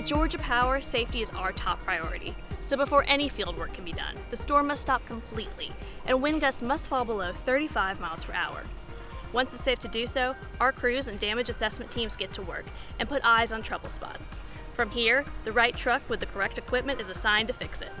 At Georgia Power, safety is our top priority. So before any field work can be done, the storm must stop completely, and wind gusts must fall below 35 miles per hour. Once it's safe to do so, our crews and damage assessment teams get to work and put eyes on trouble spots. From here, the right truck with the correct equipment is assigned to fix it.